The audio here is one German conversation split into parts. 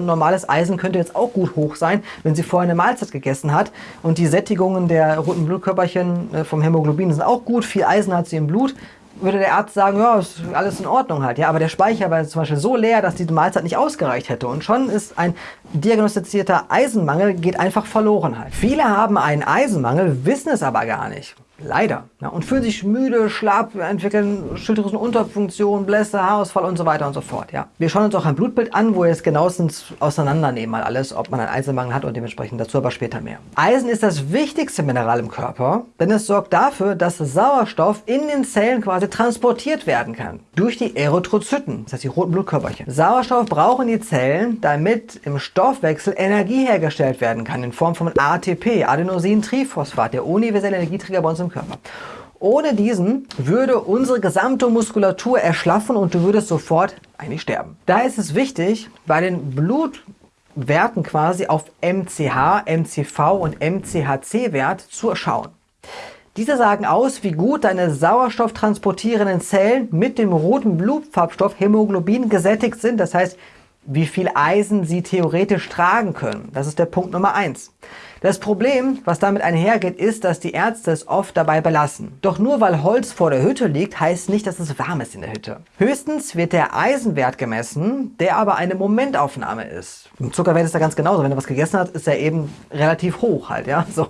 und normales Eisen könnte jetzt auch gut hoch sein, wenn sie vorher eine Mahlzeit gegessen hat. Und die Sättigungen der roten Blutkörperchen äh, vom Hämoglobin sind auch gut, viel Eisen hat sie im Blut würde der Arzt sagen, ja, ist alles in Ordnung halt. Ja, aber der Speicher war zum Beispiel so leer, dass diese Mahlzeit nicht ausgereicht hätte. Und schon ist ein diagnostizierter Eisenmangel geht einfach verloren halt. Viele haben einen Eisenmangel, wissen es aber gar nicht. Leider. Ja, und fühlen sich müde, schlapp, entwickeln Schilddrüsenunterfunktion, Blässe, Haarausfall und so weiter und so fort. Ja. Wir schauen uns auch ein Blutbild an, wo wir es genauestens auseinandernehmen, mal alles, ob man einen Eisenmangel hat und dementsprechend dazu aber später mehr. Eisen ist das wichtigste Mineral im Körper, denn es sorgt dafür, dass Sauerstoff in den Zellen quasi transportiert werden kann. Durch die Erythrozyten, das heißt die roten Blutkörperchen. Sauerstoff brauchen die Zellen, damit im Stoffwechsel Energie hergestellt werden kann in Form von ATP, Adenosintriphosphat, der universelle Energieträger bei uns im Körper. Ohne diesen würde unsere gesamte Muskulatur erschlaffen und du würdest sofort eigentlich sterben. Da ist es wichtig, bei den Blutwerten quasi auf MCH, MCV und MCHC-Wert zu schauen. Diese sagen aus, wie gut deine sauerstofftransportierenden Zellen mit dem roten Blutfarbstoff Hämoglobin gesättigt sind. Das heißt, wie viel Eisen sie theoretisch tragen können. Das ist der Punkt Nummer eins. Das Problem, was damit einhergeht, ist, dass die Ärzte es oft dabei belassen. Doch nur weil Holz vor der Hütte liegt, heißt nicht, dass es warm ist in der Hütte. Höchstens wird der Eisenwert gemessen, der aber eine Momentaufnahme ist. Im Zuckerwert ist da ganz genauso. Wenn du was gegessen hast, ist er eben relativ hoch halt, ja. So.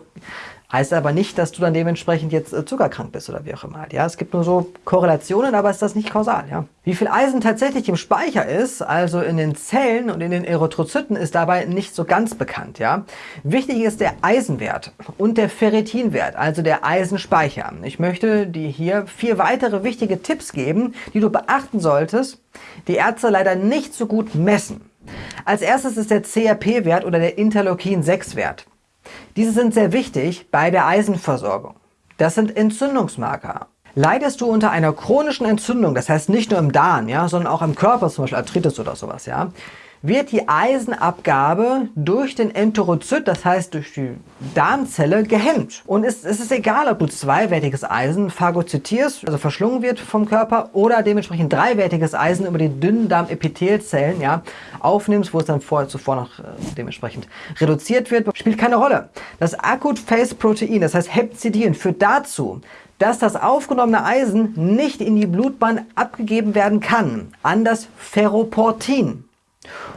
Heißt aber nicht, dass du dann dementsprechend jetzt äh, zuckerkrank bist oder wie auch immer. Ja, es gibt nur so Korrelationen, aber ist das nicht kausal. Ja? Wie viel Eisen tatsächlich im Speicher ist, also in den Zellen und in den Erythrozyten, ist dabei nicht so ganz bekannt. Ja? Wichtig ist der Eisenwert und der Ferritinwert, also der Eisenspeicher. Ich möchte dir hier vier weitere wichtige Tipps geben, die du beachten solltest, die Ärzte leider nicht so gut messen. Als erstes ist der CRP-Wert oder der Interleukin-6-Wert. Diese sind sehr wichtig bei der Eisenversorgung. Das sind Entzündungsmarker. Leidest du unter einer chronischen Entzündung, das heißt nicht nur im Darm, ja, sondern auch im Körper, zum Beispiel Arthritis oder sowas, ja, wird die Eisenabgabe durch den Enterozyt, das heißt durch die Darmzelle, gehemmt. Und es, es ist egal, ob du zweiwertiges Eisen phagozytierst, also verschlungen wird vom Körper, oder dementsprechend dreiwertiges Eisen über die dünnen Darmepithelzellen ja, aufnimmst, wo es dann vor, zuvor noch äh, dementsprechend reduziert wird, spielt keine Rolle. Das Acute Phase Protein, das heißt Hepzidin, führt dazu, dass das aufgenommene Eisen nicht in die Blutbahn abgegeben werden kann, an das Ferroportin.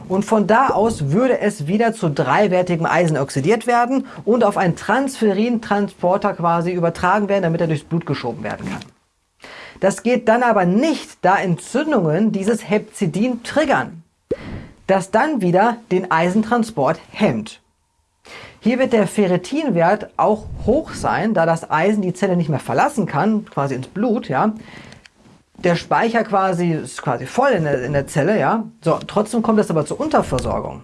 Und von da aus würde es wieder zu dreiwertigem Eisen oxidiert werden und auf einen Transferin-Transporter quasi übertragen werden, damit er durchs Blut geschoben werden kann. Das geht dann aber nicht, da Entzündungen dieses Hepzidin triggern, das dann wieder den Eisentransport hemmt. Hier wird der Ferritinwert auch hoch sein, da das Eisen die Zelle nicht mehr verlassen kann, quasi ins Blut, ja, der Speicher quasi ist quasi voll in der, in der Zelle, ja. So, trotzdem kommt es aber zur Unterversorgung.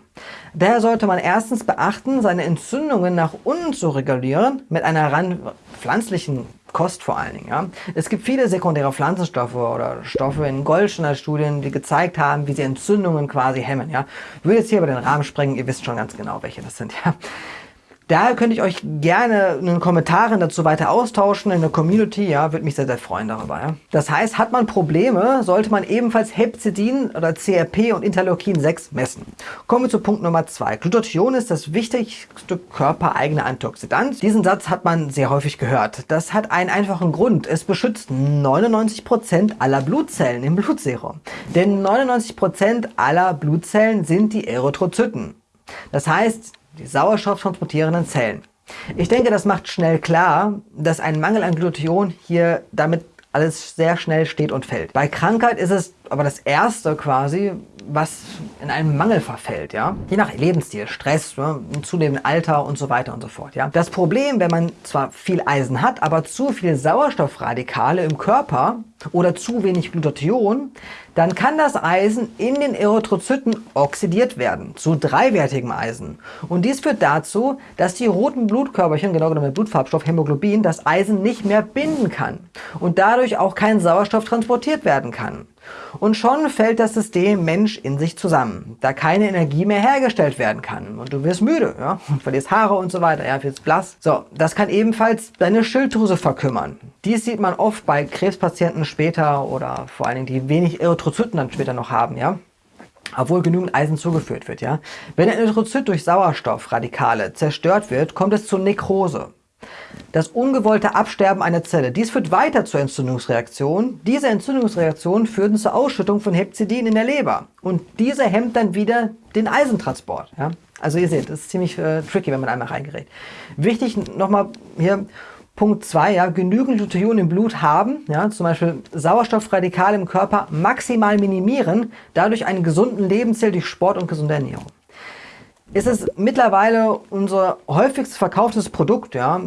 Daher sollte man erstens beachten, seine Entzündungen nach unten zu regulieren mit einer rein pflanzlichen Kost vor allen Dingen. Ja. Es gibt viele sekundäre Pflanzenstoffe oder Stoffe in Goldschner Studien, die gezeigt haben, wie sie Entzündungen quasi hemmen. Ja. Ich will jetzt hier über den Rahmen sprengen, ihr wisst schon ganz genau, welche das sind. Ja. Daher könnte ich euch gerne in den Kommentaren dazu weiter austauschen in der Community. Ja, würde mich sehr, sehr freuen darüber. Ja. Das heißt, hat man Probleme, sollte man ebenfalls Hepzidin oder CRP und Interleukin 6 messen. Kommen wir zu Punkt Nummer 2. Glutathion ist das wichtigste körpereigene Antioxidant. Diesen Satz hat man sehr häufig gehört. Das hat einen einfachen Grund. Es beschützt 99% aller Blutzellen im Blutserum. Denn 99% aller Blutzellen sind die Erythrozyten. Das heißt, die sauerstofftransportierenden Zellen. Ich denke, das macht schnell klar, dass ein Mangel an Glutathion hier damit alles sehr schnell steht und fällt. Bei Krankheit ist es aber das erste quasi, was in einen Mangel verfällt, ja. Je nach Lebensstil, Stress, ne, zunehmendem Alter und so weiter und so fort, ja. Das Problem, wenn man zwar viel Eisen hat, aber zu viel Sauerstoffradikale im Körper oder zu wenig Glutathion, dann kann das Eisen in den Erythrozyten oxidiert werden zu dreiwertigem Eisen. Und dies führt dazu, dass die roten Blutkörperchen, genau genommen der Blutfarbstoff Hämoglobin, das Eisen nicht mehr binden kann und dadurch auch kein Sauerstoff transportiert werden kann. Und schon fällt das System Mensch in sich zusammen, da keine Energie mehr hergestellt werden kann. Und du wirst müde, ja, und verlierst Haare und so weiter, ja, wirst blass. So, das kann ebenfalls deine Schilddrüse verkümmern. Dies sieht man oft bei Krebspatienten später oder vor allen Dingen, die wenig Erythrozyten dann später noch haben, ja. obwohl genügend Eisen zugeführt wird. Ja? Wenn ein Erythrozyt durch Sauerstoffradikale zerstört wird, kommt es zur Nekrose. Das ungewollte Absterben einer Zelle. Dies führt weiter zur Entzündungsreaktion. Diese Entzündungsreaktion führt zur Ausschüttung von Hepzidin in der Leber. Und diese hemmt dann wieder den Eisentransport. Ja? Also ihr seht, das ist ziemlich äh, tricky, wenn man einmal reingerät. Wichtig nochmal hier Punkt 2, ja, genügend Glutathion im Blut haben, ja, zum Beispiel Sauerstoffradikale im Körper maximal minimieren, dadurch einen gesunden Lebensstil durch Sport und gesunde Ernährung. Ist es mittlerweile unser häufigst verkauftes Produkt, ja,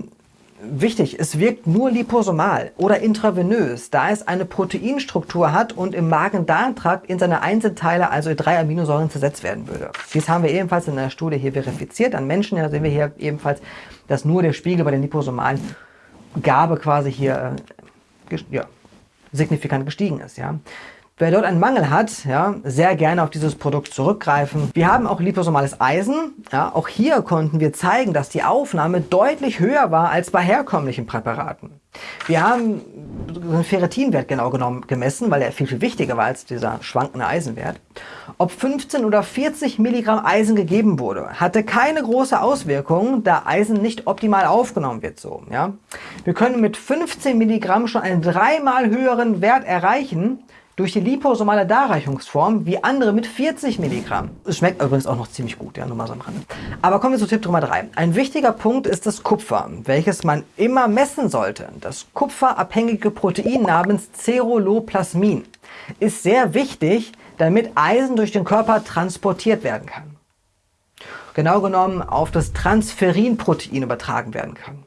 Wichtig, es wirkt nur liposomal oder intravenös, da es eine Proteinstruktur hat und im Magen-Darm-Trakt in seine Einzelteile, also in drei Aminosäuren, zersetzt werden würde. Dies haben wir ebenfalls in einer Studie hier verifiziert. An Menschen ja, sehen wir hier ebenfalls, dass nur der Spiegel bei den liposomalen Gabe quasi hier äh, ja, signifikant gestiegen ist. Ja. Wer dort einen Mangel hat, ja, sehr gerne auf dieses Produkt zurückgreifen. Wir haben auch liposomales Eisen. Ja, auch hier konnten wir zeigen, dass die Aufnahme deutlich höher war als bei herkömmlichen Präparaten. Wir haben den Ferritinwert genau genommen gemessen, weil er viel, viel wichtiger war als dieser schwankende Eisenwert. Ob 15 oder 40 Milligramm Eisen gegeben wurde, hatte keine große Auswirkung, da Eisen nicht optimal aufgenommen wird. So, ja. Wir können mit 15 Milligramm schon einen dreimal höheren Wert erreichen, durch die liposomale Darreichungsform wie andere mit 40 Milligramm. Es schmeckt übrigens auch noch ziemlich gut, ja, nur mal so am Rande. Aber kommen wir zu Tipp Nummer 3. Ein wichtiger Punkt ist das Kupfer, welches man immer messen sollte. Das kupferabhängige Protein namens Ceruloplasmin ist sehr wichtig, damit Eisen durch den Körper transportiert werden kann. Genau genommen auf das Transferinprotein übertragen werden kann.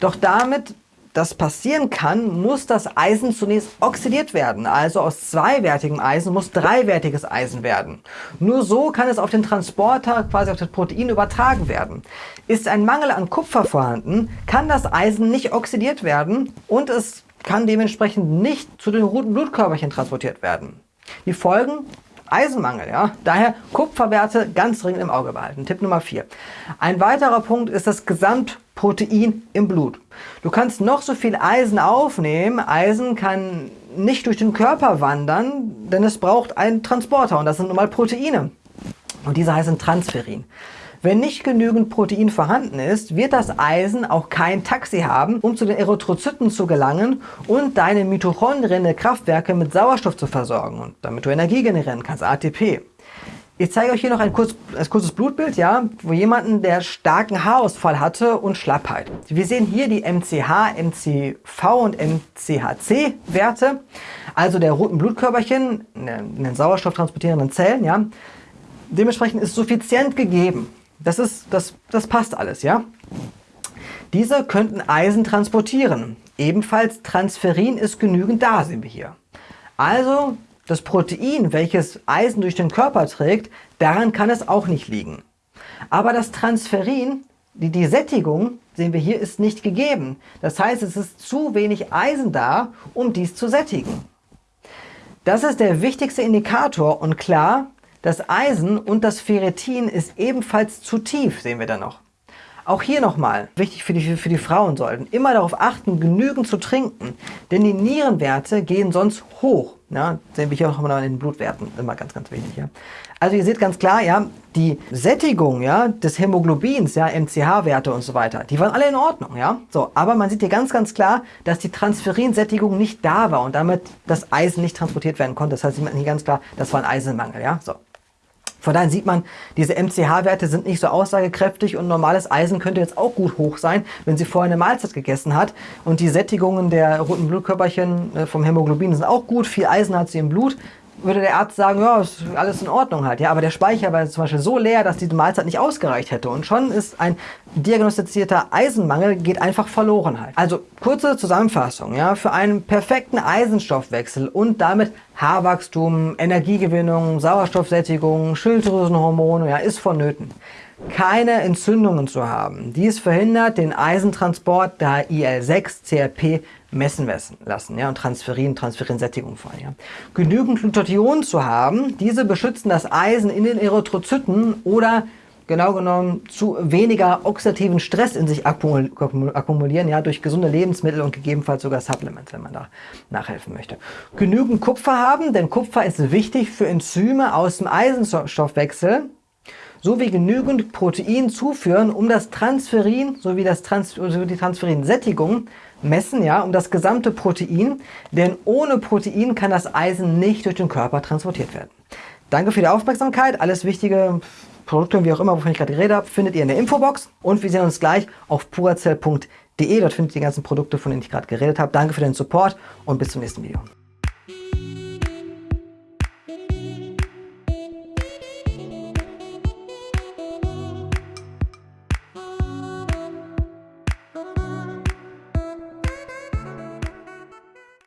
Doch damit das passieren kann, muss das Eisen zunächst oxidiert werden. Also aus zweiwertigem Eisen muss dreiwertiges Eisen werden. Nur so kann es auf den Transporter, quasi auf das Protein übertragen werden. Ist ein Mangel an Kupfer vorhanden, kann das Eisen nicht oxidiert werden und es kann dementsprechend nicht zu den roten Blutkörperchen transportiert werden. Die Folgen Eisenmangel, ja. Daher Kupferwerte ganz dringend im Auge behalten. Tipp Nummer 4. Ein weiterer Punkt ist das Gesamtprotein im Blut. Du kannst noch so viel Eisen aufnehmen. Eisen kann nicht durch den Körper wandern, denn es braucht einen Transporter und das sind nun mal Proteine. Und diese heißen Transferin. Wenn nicht genügend Protein vorhanden ist, wird das Eisen auch kein Taxi haben, um zu den Erythrozyten zu gelangen und deine Mitochondrien, Kraftwerke mit Sauerstoff zu versorgen und damit du Energie generieren kannst, ATP. Ich zeige euch hier noch ein, kurz, ein kurzes Blutbild, ja, wo jemanden, der starken Haarausfall hatte und Schlappheit. Wir sehen hier die MCH, MCV und MCHC-Werte, also der roten Blutkörperchen in den sauerstofftransportierenden Zellen. Ja. Dementsprechend ist suffizient gegeben. Das, ist, das, das passt alles, ja? Diese könnten Eisen transportieren. Ebenfalls Transferin ist genügend da, sehen wir hier. Also das Protein, welches Eisen durch den Körper trägt, daran kann es auch nicht liegen. Aber das Transferin, die, die Sättigung, sehen wir hier, ist nicht gegeben. Das heißt, es ist zu wenig Eisen da, um dies zu sättigen. Das ist der wichtigste Indikator und klar, das Eisen und das Ferritin ist ebenfalls zu tief, sehen wir da noch. Auch hier nochmal, wichtig für die, für die Frauen sollten, immer darauf achten, genügend zu trinken, denn die Nierenwerte gehen sonst hoch. Ja, sehen wir hier auch mal in den Blutwerten, immer ganz, ganz wichtig. Ja. Also ihr seht ganz klar, ja, die Sättigung ja, des Hämoglobins, ja, MCH-Werte und so weiter, die waren alle in Ordnung. Ja. So, aber man sieht hier ganz, ganz klar, dass die Transferinsättigung nicht da war und damit das Eisen nicht transportiert werden konnte. Das heißt, hier ganz klar, das war ein Eisenmangel. Ja. So. Von daher sieht man, diese MCH-Werte sind nicht so aussagekräftig und normales Eisen könnte jetzt auch gut hoch sein, wenn sie vorher eine Mahlzeit gegessen hat. Und die Sättigungen der roten Blutkörperchen äh, vom Hämoglobin sind auch gut, viel Eisen hat sie im Blut würde der Arzt sagen, ja, ist alles in Ordnung halt. Ja, aber der Speicher war zum Beispiel so leer, dass diese Mahlzeit nicht ausgereicht hätte. Und schon ist ein diagnostizierter Eisenmangel geht einfach verloren halt. Also kurze Zusammenfassung, ja, für einen perfekten Eisenstoffwechsel und damit Haarwachstum, Energiegewinnung, Sauerstoffsättigung, Schilddrüsenhormone, ja, ist vonnöten keine Entzündungen zu haben. Dies verhindert den Eisentransport der IL-6-CRP messen lassen ja, und Transferin, Transferinsättigung vor allem. Ja. Genügend Glutathion zu haben, diese beschützen das Eisen in den Erythrozyten oder genau genommen zu weniger oxidativen Stress in sich akkumulieren, ja, durch gesunde Lebensmittel und gegebenenfalls sogar Supplements, wenn man da nachhelfen möchte. Genügend Kupfer haben, denn Kupfer ist wichtig für Enzyme aus dem Eisenstoffwechsel, sowie genügend Protein zuführen, um das Transferin sowie das Trans sowie die Transferinsättigung messen, ja, um das gesamte Protein, denn ohne Protein kann das Eisen nicht durch den Körper transportiert werden. Danke für die Aufmerksamkeit. Alles wichtige Produkte, wie auch immer, wovon ich gerade geredet habe, findet ihr in der Infobox. Und wir sehen uns gleich auf purazell.de. Dort findet ihr die ganzen Produkte, von denen ich gerade geredet habe. Danke für den Support und bis zum nächsten Video.